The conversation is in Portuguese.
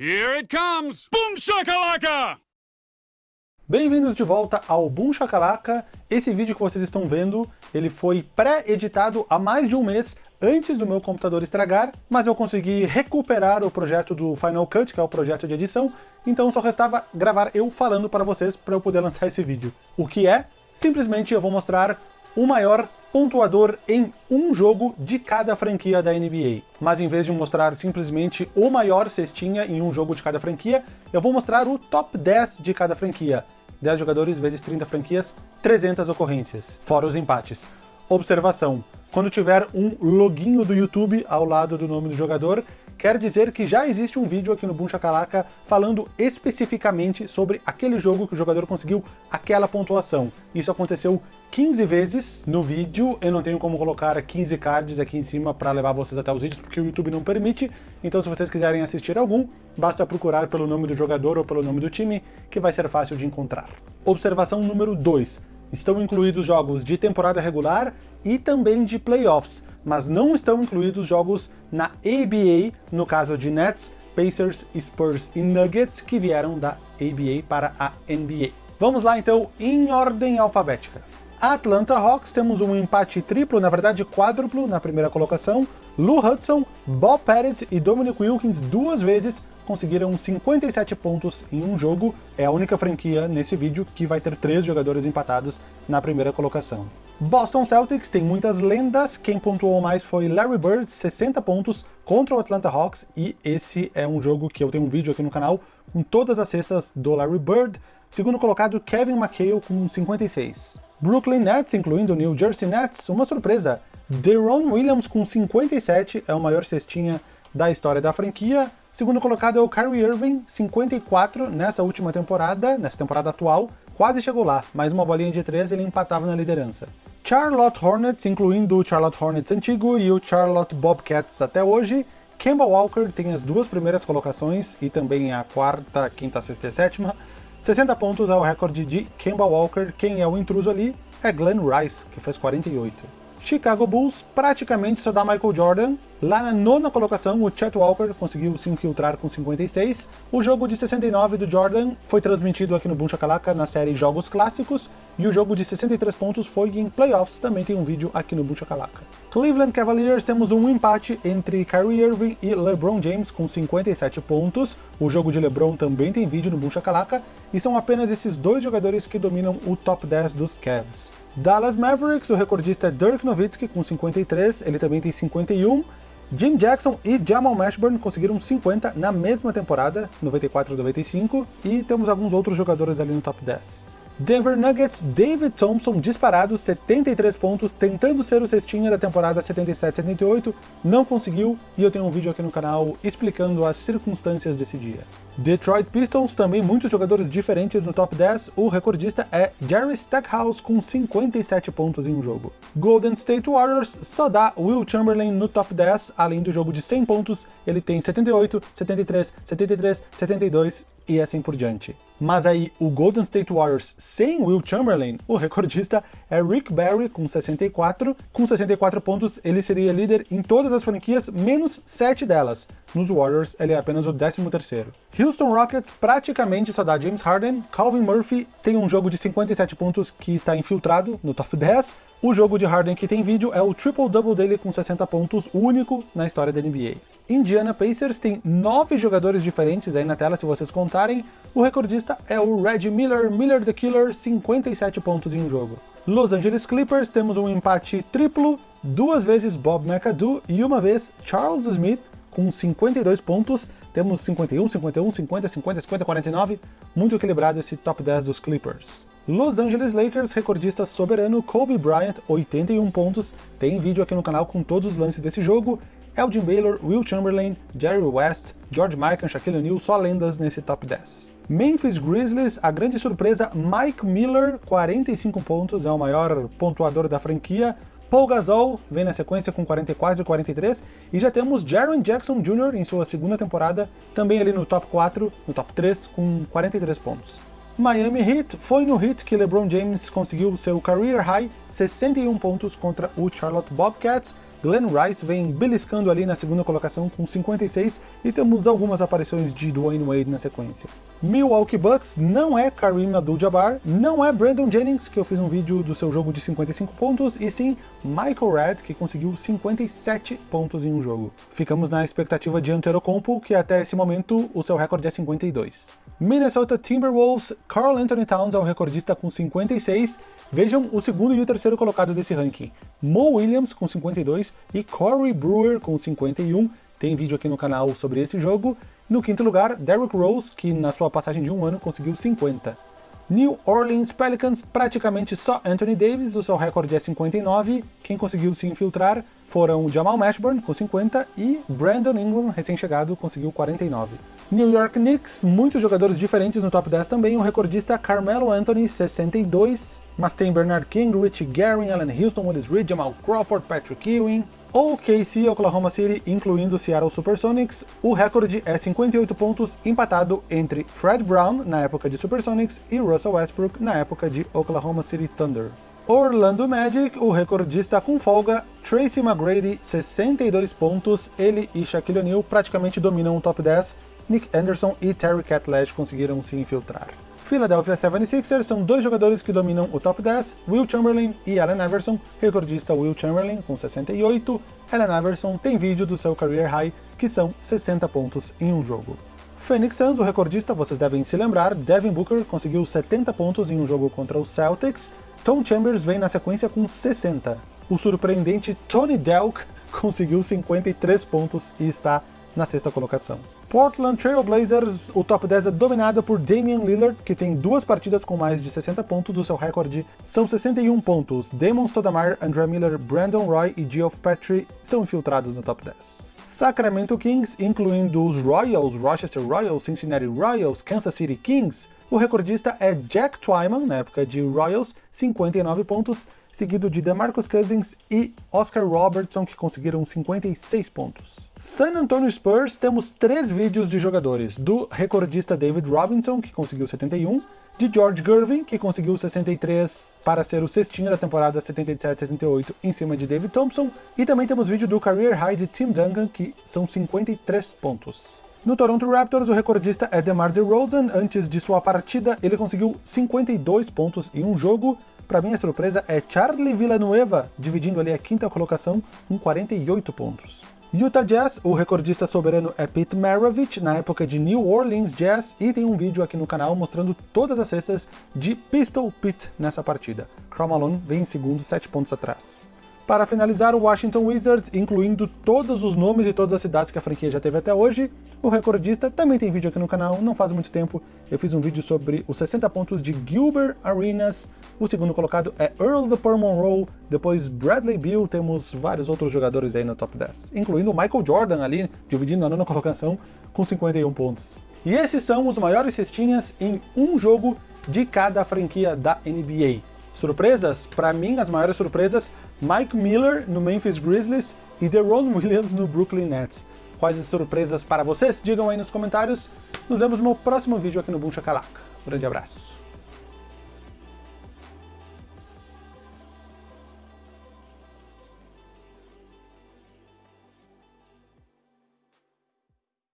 Here it comes! Boom shakalaka! Bem-vindos de volta ao Boom Shakalaka. Esse vídeo que vocês estão vendo, ele foi pré-editado há mais de um mês antes do meu computador estragar, mas eu consegui recuperar o projeto do Final Cut, que é o projeto de edição, então só restava gravar eu falando para vocês para eu poder lançar esse vídeo. O que é? Simplesmente eu vou mostrar o maior pontuador em um jogo de cada franquia da NBA. Mas em vez de mostrar simplesmente o maior cestinha em um jogo de cada franquia, eu vou mostrar o top 10 de cada franquia. 10 jogadores vezes 30 franquias, 300 ocorrências, fora os empates. Observação, quando tiver um loginho do YouTube ao lado do nome do jogador, quer dizer que já existe um vídeo aqui no Boom falando especificamente sobre aquele jogo que o jogador conseguiu aquela pontuação. Isso aconteceu 15 vezes no vídeo, eu não tenho como colocar 15 cards aqui em cima para levar vocês até os vídeos, porque o YouTube não permite, então se vocês quiserem assistir algum, basta procurar pelo nome do jogador ou pelo nome do time, que vai ser fácil de encontrar. Observação número 2. Estão incluídos jogos de temporada regular e também de playoffs, mas não estão incluídos jogos na ABA, no caso de Nets, Pacers, Spurs e Nuggets, que vieram da ABA para a NBA. Vamos lá então, em ordem alfabética. Atlanta Hawks, temos um empate triplo, na verdade quádruplo, na primeira colocação. Lou Hudson, Bob Pettit e Dominic Wilkins duas vezes conseguiram 57 pontos em um jogo. É a única franquia nesse vídeo que vai ter três jogadores empatados na primeira colocação. Boston Celtics tem muitas lendas, quem pontuou mais foi Larry Bird, 60 pontos contra o Atlanta Hawks, e esse é um jogo que eu tenho um vídeo aqui no canal com todas as cestas do Larry Bird. Segundo colocado, Kevin McHale com 56. Brooklyn Nets, incluindo New Jersey Nets, uma surpresa. Deron Williams com 57, é o maior cestinha da história da franquia. Segundo colocado é o Kyrie Irving, 54 nessa última temporada, nessa temporada atual. Quase chegou lá, mais uma bolinha de 13 ele empatava na liderança. Charlotte Hornets, incluindo o Charlotte Hornets antigo e o Charlotte Bobcats até hoje. Kemba Walker tem as duas primeiras colocações e também a quarta, quinta, sexta e sétima. 60 pontos é o recorde de Kemba Walker, quem é o intruso ali é Glenn Rice, que fez 48. Chicago Bulls praticamente só dá Michael Jordan. Lá na nona colocação, o Chet Walker conseguiu se infiltrar com 56. O jogo de 69 do Jordan foi transmitido aqui no Boom Shakalaka na série Jogos Clássicos, e o jogo de 63 pontos foi em Playoffs, também tem um vídeo aqui no Boom Shakalaka. Cleveland Cavaliers temos um empate entre Kyrie Irving e LeBron James com 57 pontos. O jogo de LeBron também tem vídeo no Boom Shakalaka, e são apenas esses dois jogadores que dominam o top 10 dos Cavs. Dallas Mavericks, o recordista é Dirk Nowitzki com 53, ele também tem 51. Jim Jackson e Jamal Mashburn conseguiram 50 na mesma temporada, 94-95, e temos alguns outros jogadores ali no top 10. Denver Nuggets, David Thompson disparado, 73 pontos, tentando ser o cestinha da temporada 77-78, não conseguiu, e eu tenho um vídeo aqui no canal explicando as circunstâncias desse dia. Detroit Pistons, também muitos jogadores diferentes no top 10, o recordista é Jerry Stackhouse com 57 pontos em um jogo. Golden State Warriors só dá Will Chamberlain no top 10, além do jogo de 100 pontos, ele tem 78, 73, 73, 72 e assim por diante. Mas aí, o Golden State Warriors sem Will Chamberlain, o recordista é Rick Barry com 64. Com 64 pontos, ele seria líder em todas as franquias, menos 7 delas. Nos Warriors, ele é apenas o 13º. Houston Rockets praticamente só dá James Harden. Calvin Murphy tem um jogo de 57 pontos que está infiltrado no top 10. O jogo de Harden que tem vídeo é o triple-double dele com 60 pontos, único na história da NBA. Indiana Pacers tem nove jogadores diferentes aí na tela, se vocês contarem. O recordista é o Red Miller, Miller the Killer, 57 pontos em um jogo. Los Angeles Clippers temos um empate triplo, duas vezes Bob McAdoo e uma vez Charles Smith, com 52 pontos. Temos 51, 51, 50, 50, 50, 49. Muito equilibrado esse top 10 dos Clippers. Los Angeles Lakers, recordista soberano Kobe Bryant, 81 pontos. Tem vídeo aqui no canal com todos os lances desse jogo. Elgin Baylor, Will Chamberlain, Jerry West, George Mikan, Shaquille O'Neal, só lendas nesse top 10. Memphis Grizzlies, a grande surpresa, Mike Miller, 45 pontos, é o maior pontuador da franquia. Paul Gasol vem na sequência com 44 e 43, e já temos Jaron Jackson Jr. em sua segunda temporada, também ali no top 4, no top 3, com 43 pontos. Miami Heat, foi no Heat que LeBron James conseguiu seu career high, 61 pontos contra o Charlotte Bobcats. Glenn Rice vem beliscando ali na segunda colocação com 56 e temos algumas aparições de Dwayne Wade na sequência. Milwaukee Bucks não é Kareem Abdul-Jabbar, não é Brandon Jennings, que eu fiz um vídeo do seu jogo de 55 pontos, e sim Michael Redd, que conseguiu 57 pontos em um jogo. Ficamos na expectativa de Antetokounmpo, que até esse momento o seu recorde é 52. Minnesota Timberwolves, Carl Anthony Towns é o recordista com 56. Vejam o segundo e o terceiro colocado desse ranking. Mo Williams com 52 e Corey Brewer com 51. Tem vídeo aqui no canal sobre esse jogo. No quinto lugar, Derrick Rose, que na sua passagem de um ano conseguiu 50. New Orleans Pelicans, praticamente só Anthony Davis, o seu recorde é 59. Quem conseguiu se infiltrar foram Jamal Mashburn, com 50, e Brandon Ingram, recém-chegado, conseguiu 49. New York Knicks, muitos jogadores diferentes no top 10 também, o recordista Carmelo Anthony, 62, mas tem Bernard King, Richie Gary, Allen Houston, Willis Reed, Jamal Crawford, Patrick Ewing, OKC Oklahoma City, incluindo Seattle Supersonics, o recorde é 58 pontos, empatado entre Fred Brown, na época de Supersonics, e Russell Westbrook, na época de Oklahoma City Thunder. Orlando Magic, o recordista com folga, Tracy McGrady, 62 pontos, ele e Shaquille O'Neal praticamente dominam o top 10, Nick Anderson e Terry Catledge conseguiram se infiltrar. Philadelphia 76ers são dois jogadores que dominam o top 10, Will Chamberlain e Allen Iverson, recordista Will Chamberlain com 68, Allen Iverson tem vídeo do seu career high, que são 60 pontos em um jogo. Phoenix Suns, o recordista, vocês devem se lembrar, Devin Booker conseguiu 70 pontos em um jogo contra os Celtics, Tom Chambers vem na sequência com 60. O surpreendente Tony Delk conseguiu 53 pontos e está na sexta colocação. Portland Trail Blazers, o top 10 é dominado por Damian Lillard, que tem duas partidas com mais de 60 pontos, o seu recorde são 61 pontos. Damon Stoudemire, André Miller, Brandon Roy e Geoff Petrie estão infiltrados no top 10. Sacramento Kings, incluindo os Royals, Rochester Royals, Cincinnati Royals, Kansas City Kings, o recordista é Jack Twyman, na época de Royals, 59 pontos, seguido de DeMarcus Cousins e Oscar Robertson, que conseguiram 56 pontos. San Antonio Spurs, temos três vídeos de jogadores, do recordista David Robinson, que conseguiu 71, de George Gervin, que conseguiu 63 para ser o cestinho da temporada 77-78 em cima de David Thompson, e também temos vídeo do career high de Tim Duncan, que são 53 pontos. No Toronto Raptors, o recordista é DeMar DeRozan. Antes de sua partida, ele conseguiu 52 pontos em um jogo. Para mim, a surpresa é Charlie Villanueva, dividindo ali a quinta colocação com 48 pontos. Utah Jazz, o recordista soberano é Pete Maravich, na época de New Orleans Jazz, e tem um vídeo aqui no canal mostrando todas as cestas de Pistol Pete nessa partida. Karl Malone vem em segundo, 7 pontos atrás. Para finalizar, o Washington Wizards, incluindo todos os nomes e todas as cidades que a franquia já teve até hoje, o recordista também tem vídeo aqui no canal, não faz muito tempo, eu fiz um vídeo sobre os 60 pontos de Gilbert Arenas, o segundo colocado é Earl the Pearl Monroe, depois Bradley Beal, temos vários outros jogadores aí no top 10, incluindo Michael Jordan ali, dividindo a nona colocação, com 51 pontos. E esses são os maiores cestinhas em um jogo de cada franquia da NBA. Surpresas? Para mim, as maiores surpresas, Mike Miller no Memphis Grizzlies e Deron Williams no Brooklyn Nets. Quais as surpresas para vocês? Digam aí nos comentários. Nos vemos no próximo vídeo aqui no Boom Shakalaka. Um grande abraço.